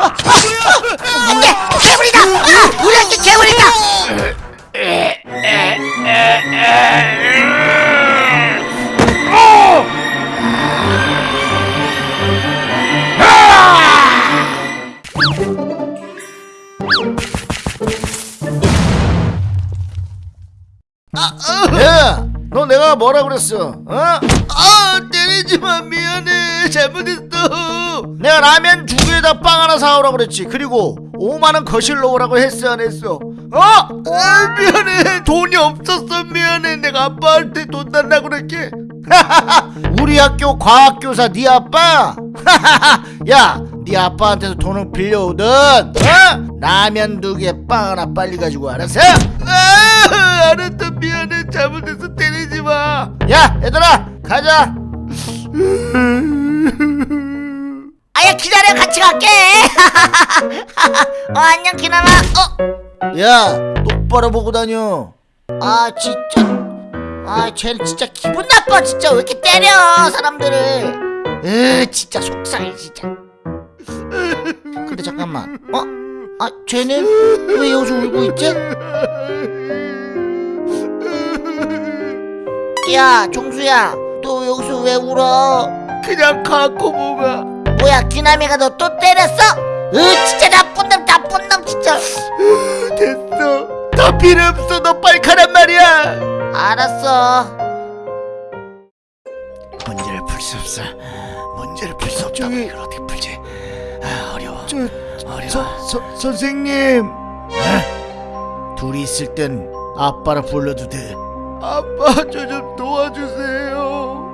안돼 괴물이다 아, 우리 학교 괴물이다 야, 너 내가 뭐라 그랬어? 어? 아 때리지 마 미안해 잘못했어 내가 라면 두 개에다 빵 하나 사오라 그랬지. 그리고 5만 원 거실로 오라고 했어 안 했어? 어? 아 미안해 돈이 없었어 미안해 내가 아빠한테 돈 달라고 그랬게 우리 학교 과학교사 네 아빠? 야, 네 아빠한테서 돈을 빌려오든 어? 라면 두 개 빵 하나 빨리 가지고 와, 알았어? 아 알았다 미안해 잘못했어 때리지 마 야, 얘들아, 가자. 아야 기다려. 같이 갈게. 어 안녕 기남아 어? 야, 똑바로 보고 다녀. 아 진짜. 아 쟤는 진짜 기분 나빠. 진짜 왜 이렇게 때려 사람들을. 으 진짜 속상해 진짜. 근데 잠깐만. 어? 아 쟤는 왜 여기서 울고 있지? 야 종수야. 너 여기서 왜 울어? 그냥 갖고 보가 뭐야 기남이가 너 또 때렸어? 으 진짜 나쁜 놈 나쁜 놈 진짜 됐어 더 필요 없어 너 빨리 가란 말이야 알았어 문제를 풀 수 없어. 문제를 풀 수 없다고 저기- 이걸 어떻게 풀지? 아, 어려워. 저 어려워. 서, 서, 선생님 둘이 있을 땐 아빠라 불러도 돼. 아빠 저 좀 도와주세요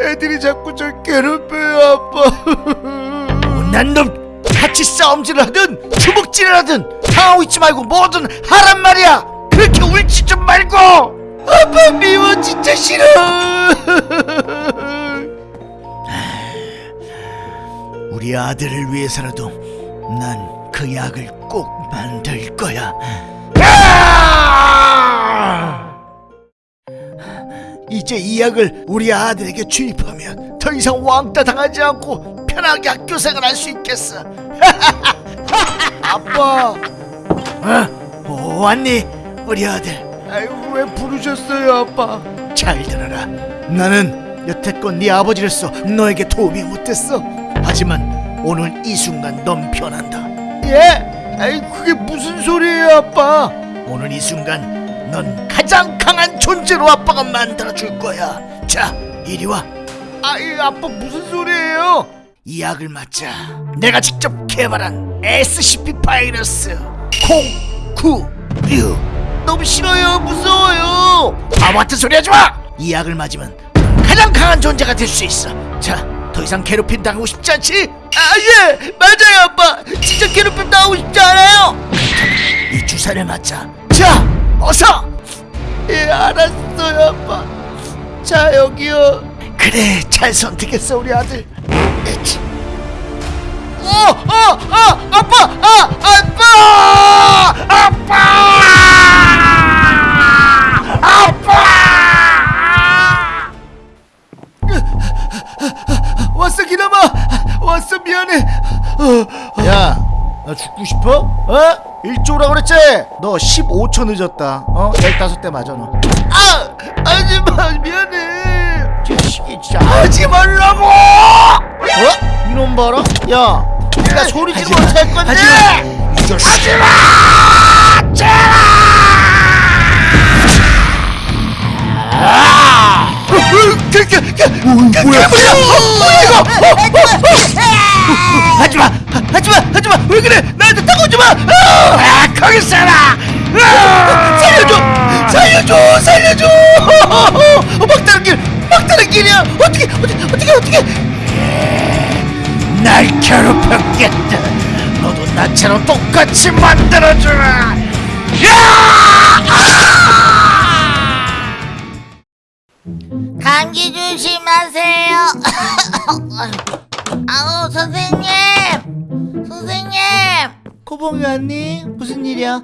애들이 자꾸 저 괴롭혀요 아빠 못난 놈 같이 싸움질을 하든 주먹질을 하든 당하고 있지 말고 뭐든 하란 말이야. 그렇게 울지 좀 말고. 아빠 미워 진짜 싫어 우리 아들을 위해서라도 난 그 약을 꼭 만들 거야. 아! 이제 이 약을 우리 아들에게 주입하면 더 이상 왕따 당하지 않고 편하게 학교 생활할 수 있겠어. 아빠 어? 오, 왔니? 우리 아들. 아이고 왜 부르셨어요 아빠 잘 들어라. 나는 여태껏 네 아버지로서 너에게 도움이 못됐어. 하지만 오늘 이 순간 넌 변한다. 예? 아이 그게 무슨 소리예요 아빠 오늘 이 순간 넌 가장 강한 존재로 아빠가 만들어 줄 거야. 자, 이리 와. 아이 아빠 무슨 소리예요 이 약을 맞자. 내가 직접 개발한 SCP 바이러스 096. 너무 싫어요 무서워요 바보 같은 소리 하지 마! 이 약을 맞으면 넌 가장 강한 존재가 될 수 있어. 자, 더 이상 괴롭힘 당하고 싶지 않지? 아예 맞아요 아빠 진짜 괴롭힘 당하고 싶지 않아요 이 주사를 맞자. 자, 어서! 예 알았어요 아빠 자 여기요 그래, 잘 선택했어, 우리 아들. 에치. 어! 어! 어! 아빠! 아! 아빠! 아빠! 아빠! 왔어 기남아 왔어 미안해 어, 야, 너 죽고 싶어? 어? 일찍 오라 그랬지? 너 15초 늦었다. 어? 15대 맞아, 너. 아! 하지마 미안해 자식이 진짜. 하지 말라고! 어? 이놈 봐라? 야, 네가 소리 지르면 어떡할 건데? 이 자식. 그, 그, 그, 그, 뭐야? 뭐야? 이거? 하지마! 하지마! 하지마! 왜 그래? 나한테 다가오지 마! 아, 거기 있어라! 아, 살려줘! 살려줘! 살려줘! 어, 막다른 길! 막다른 길이야! 어떻게 어떻게 어떻게 어떻게? 날 괴롭혔겠다. 너도 나처럼 똑같이 만들어주라. 감기 조심하세요 아우 선생님! 선생님! 코봉이 왔니? 무슨 일이야?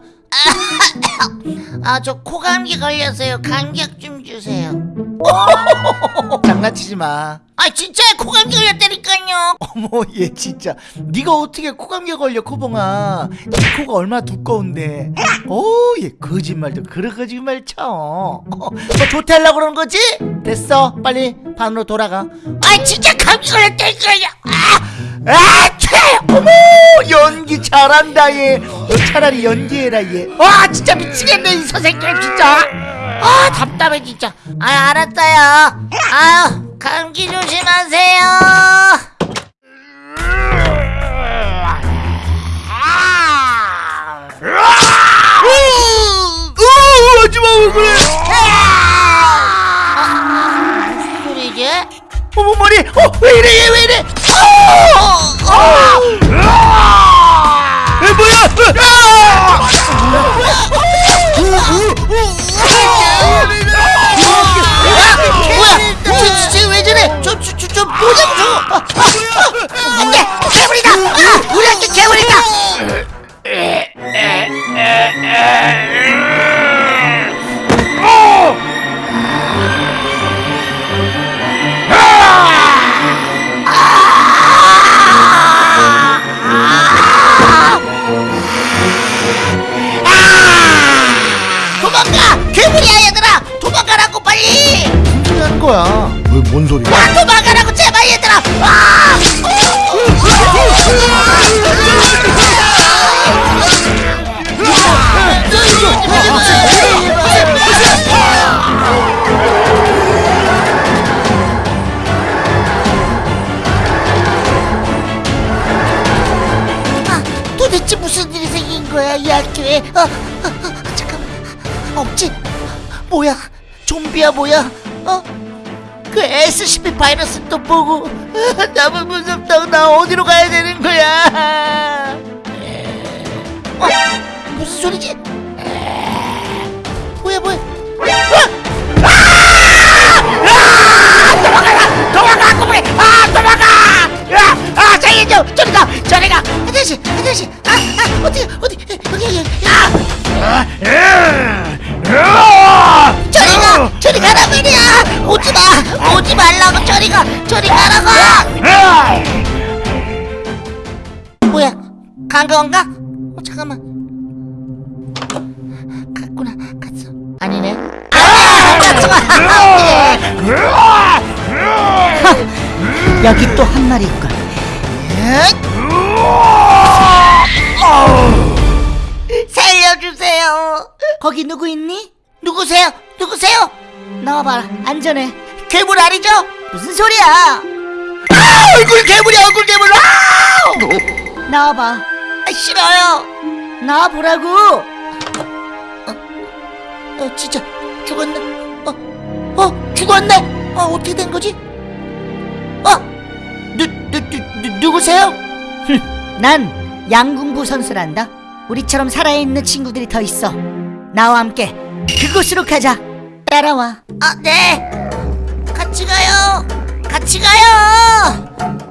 아 저 코감기 걸렸어요. 감기약 좀 주세요. 장난치지 마. 아 진짜 코감기 걸렸다니까요. 어머 얘 진짜. 네가 어떻게 코감기 걸려 코봉아? 네 코가 얼마나 두꺼운데. 어얘 거짓말도 그런 거짓말 쳐. 어, 뭐 조퇴하려고 그러는 거지? 됐어 빨리 반으로 돌아가 아 진짜 감기 걸렸다니까요 아, 아, 채! 어머, 연기 잘한다 얘. 너 차라리 연기해라 얘. 와, 진짜 미치겠네 이 선생님 진짜. 아 답답해 진짜 아 알았어요 아유 감기 조심하세요 어, 하지마 왜 그래 어머 머리 어 왜 이래 얘 왜 이래 에 뭐야 뭐야 왜 저래 저, 저, 뭔 소리야? 아, 도망가라고 제발 얘들아 아! 아, 도대체 무슨 일이 생긴 거야 이 학교에 어, 어, 어, 잠깐만 없지 뭐야 좀비야 뭐야 어? 그 SCP 바이러스 또 보고 아, 너무 무섭다고 나 어디로 가야 되는 거야 어? 무슨 소리지? 뭐야 뭐야 아! 아! 아! 아, 아 살려줘! 저리 가! 저리 가! 아저씨! 아저씨! 아, 아 어디 어디 여기 여기 아! 저 오지 마! 오지 말라고 저리 가! 저리 가라고! 뭐야? 간 건가? 어, 잠깐만. 갔구나. 갔어. 아니네. 아! 갔어. 여기 또 한 마리 있군. 살려주세요. 거기 누구 있니? 누구세요? 누구세요? 나와봐라. 안전해. 괴물 아니죠? 무슨 소리야? 아, 얼굴 괴물이야 얼굴 괴물. 아! 나와봐. 아, 싫어요. 나와보라고. 어, 진짜 죽었네. 어, 어, 죽었네. 어, 어떻게 된 거지? 어, 누, 누, 누, 누 누구세요? 난 양궁부 선수란다. 우리처럼 살아있는 친구들이 더 있어. 나와 함께 그곳으로 가자. 따라와. 아, 네. 같이 가요. 같이 가요.